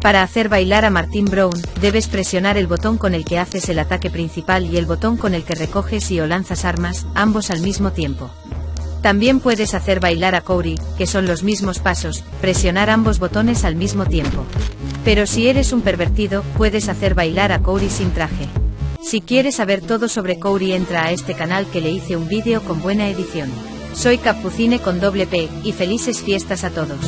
Para hacer bailar a Martin Brown, debes presionar el botón con el que haces el ataque principal y el botón con el que recoges y o lanzas armas, ambos al mismo tiempo. También puedes hacer bailar a Cory, que son los mismos pasos, presionar ambos botones al mismo tiempo. Pero si eres un pervertido, puedes hacer bailar a Cory sin traje. Si quieres saber todo sobre Cory entra a este canal que le hice un vídeo con buena edición. Soy Capucine con doble P, y felices fiestas a todos.